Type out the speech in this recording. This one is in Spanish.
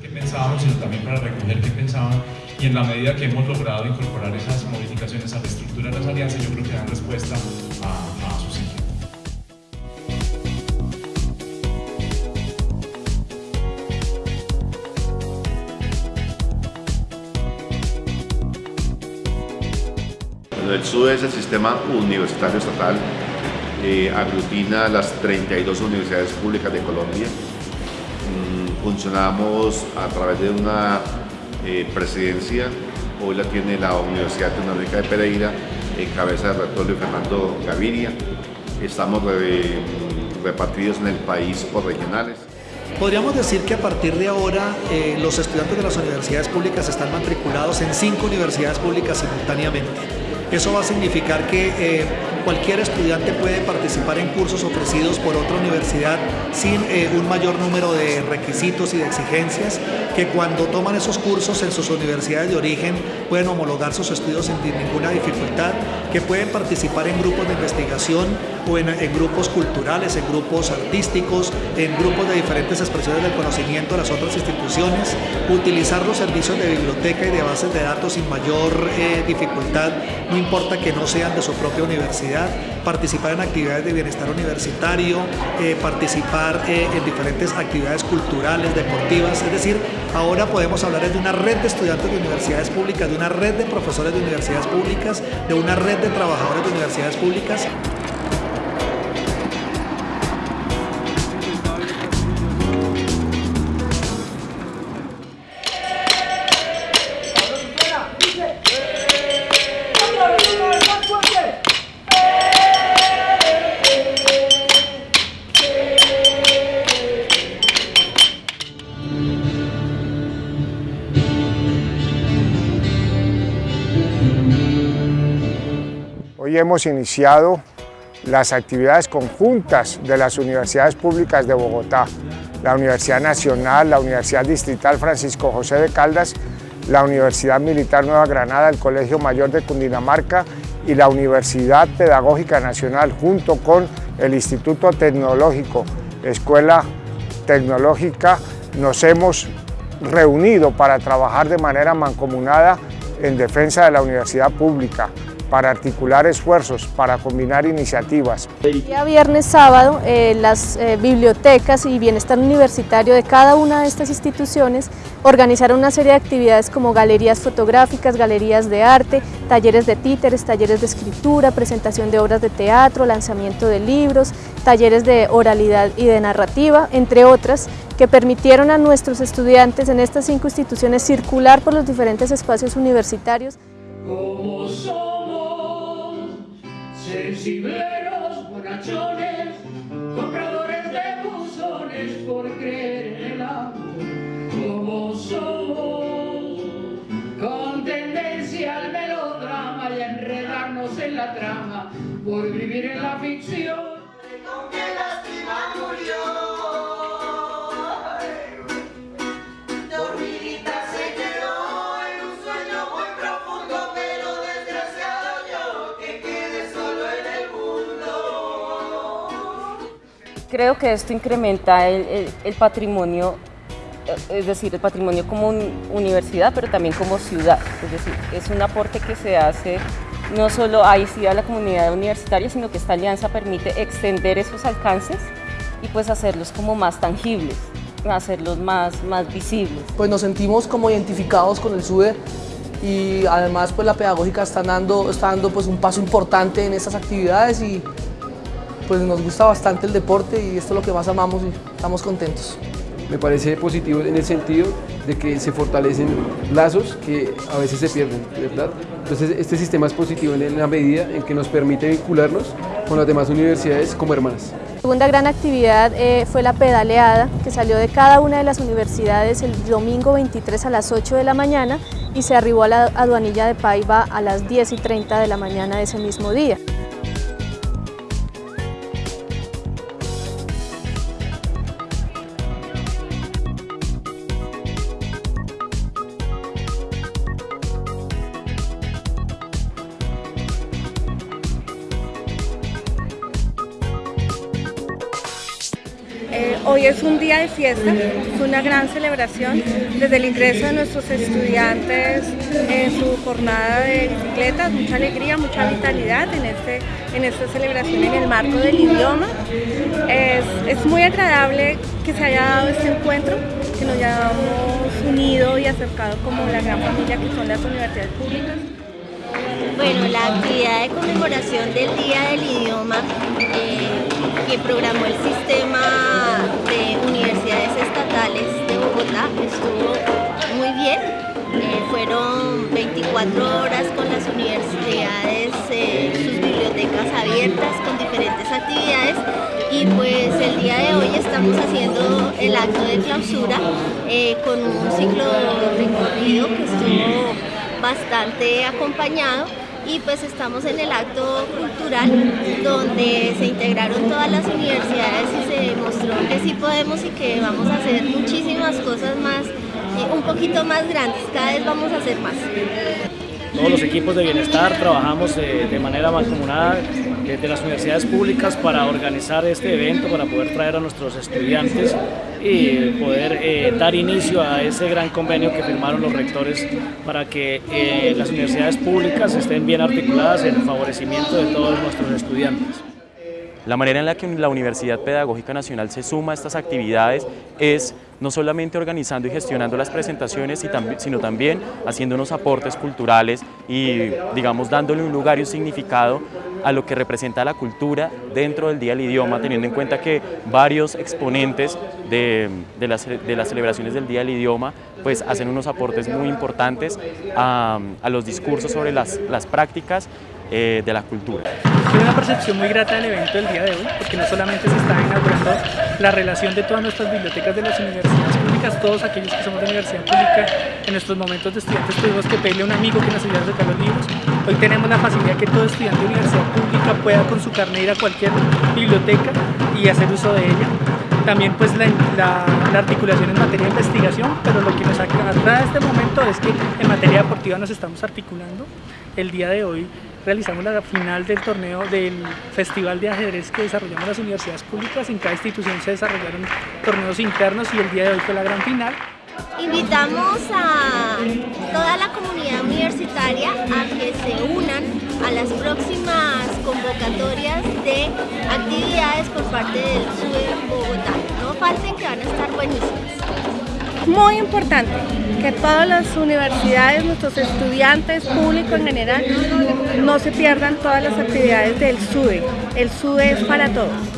qué pensábamos, sino también para recoger qué pensaban y en la medida que hemos logrado incorporar esas modificaciones a la estructura de las alianzas, yo creo que dan respuesta a, a sus el SUE es el sistema universitario estatal, eh, aglutina las 32 universidades públicas de Colombia. Mm, funcionamos a través de una eh, presidencia, hoy la tiene la Universidad Tecnológica de Pereira, en cabeza del rector Luis Fernando Gaviria. Estamos repartidos en el país por regionales. Podríamos decir que a partir de ahora eh, los estudiantes de las universidades públicas están matriculados en cinco universidades públicas simultáneamente. Eso va a significar que cualquier estudiante puede participar en cursos ofrecidos por otra universidad sin eh, un mayor número de requisitos y de exigencias, que cuando toman esos cursos en sus universidades de origen pueden homologar sus estudios sin ninguna dificultad, que pueden participar en grupos de investigación o en, grupos culturales, en grupos artísticos, en grupos de diferentes expresiones del conocimiento de las otras instituciones, utilizar los servicios de biblioteca y de bases de datos sin mayor eh, dificultad, no importa que no sean de su propia universidad participar en actividades de bienestar universitario, eh, participar eh, en diferentes actividades culturales, deportivas, es decir, ahora podemos hablar de una red de estudiantes de universidades públicas, de una red de profesores de universidades públicas, de una red de trabajadores de universidades públicas. Hemos iniciado las actividades conjuntas de las universidades públicas de Bogotá, la Universidad Nacional, la Universidad Distrital Francisco José de Caldas, la Universidad Militar Nueva Granada, el Colegio Mayor de Cundinamarca y la Universidad Pedagógica Nacional junto con el Instituto Tecnológico, Escuela Tecnológica, nos hemos reunido para trabajar de manera mancomunada en defensa de la universidad pública, para articular esfuerzos, para combinar iniciativas. El día viernes, sábado, eh, las eh, bibliotecas y bienestar universitario de cada una de estas instituciones organizaron una serie de actividades como galerías fotográficas, galerías de arte, talleres de títeres, talleres de escritura, presentación de obras de teatro, lanzamiento de libros, talleres de oralidad y de narrativa, entre otras, que permitieron a nuestros estudiantes en estas cinco instituciones circular por los diferentes espacios universitarios. Sensibleros, bonachones, compradores de buzones por creer en el amor, como somos, con tendencia al melodrama y a enredarnos en la trama, por vivir en la ficción. Creo que esto incrementa el, patrimonio, es decir, el patrimonio como universidad, pero también como ciudad. Es decir, es un aporte que se hace no solo ahí sí a la comunidad universitaria, sino que esta alianza permite extender esos alcances y pues hacerlos como más tangibles, hacerlos más, más visibles. Pues nos sentimos como identificados con el SUDE y además pues la pedagógica está dando, está dando pues un paso importante en estas actividades y pues nos gusta bastante el deporte y esto es lo que más amamos y estamos contentos. Me parece positivo en el sentido de que se fortalecen lazos que a veces se pierden, ¿verdad? Entonces este sistema es positivo en la medida en que nos permite vincularnos con las demás universidades como hermanas. La segunda gran actividad eh, fue la pedaleada que salió de cada una de las universidades el domingo 23 a las 8 de la mañana y se arribó a la aduanilla de Paiva a las 10 y 30 de la mañana de ese mismo día. Hoy es un día de fiesta, es una gran celebración desde el ingreso de nuestros estudiantes en su jornada de bicicletas, mucha alegría, mucha vitalidad en, este, en esta celebración en el marco del idioma. Es, muy agradable que se haya dado este encuentro, que nos hayamos unido y acercado como la gran familia que son las universidades públicas. Bueno, la actividad de conmemoración del Día del Idioma eh, que programó el sistema Estuvo muy bien. Eh, fueron 24 horas con las universidades, eh, sus bibliotecas abiertas con diferentes actividades y pues el día de hoy estamos haciendo el acto de clausura con un ciclo recorrido que estuvo bastante acompañado y pues estamos en el acto donde se integraron todas las universidades y se demostró que sí podemos y que vamos a hacer muchísimas cosas más, eh, un poquito más grandes, cada vez vamos a hacer más. Todos los equipos de bienestar trabajamos de manera mancomunada de las universidades públicas para organizar este evento, para poder traer a nuestros estudiantes y poder eh, dar inicio a ese gran convenio que firmaron los rectores para que eh, las universidades públicas estén bien articuladas en el favorecimiento de todos nuestros estudiantes. La manera en la que la Universidad Pedagógica Nacional se suma a estas actividades es no solamente organizando y gestionando las presentaciones, sino también haciendo unos aportes culturales y, digamos, dándole un lugar y un significado a lo que representa la cultura dentro del Día del Idioma, teniendo en cuenta que varios exponentes de, las, celebraciones del Día del Idioma pues hacen unos aportes muy importantes a, los discursos sobre las, prácticas eh, de la cultura. Tiene una percepción muy grata del evento del día de hoy, porque no solamente se está inaugurando la relación de todas nuestras bibliotecas de las universidades públicas, todos aquellos que somos de universidad pública, en nuestros momentos de estudiantes tuvimos que pedirle a un amigo que nos ayudara a sacar los libros. Hoy tenemos la facilidad que todo estudiante de universidad pública pueda con su carnet ir a cualquier biblioteca y hacer uso de ella también pues la, la, articulación en materia de investigación, pero lo que nos atrae a este momento es que en materia deportiva nos estamos articulando. El día de hoy realizamos la final del torneo del Festival de Ajedrez que desarrollamos las universidades públicas. En cada institución se desarrollaron torneos internos y el día de hoy fue la gran final. Invitamos a toda la comunidad universitaria a que se unan a las próximas convocatorias de actividades por parte del SUE Bogotá. No falten que van a estar buenísimas muy importante que todas las universidades, nuestros estudiantes, público en general, no se pierdan todas las actividades del SUDE. El SUDE es para todos.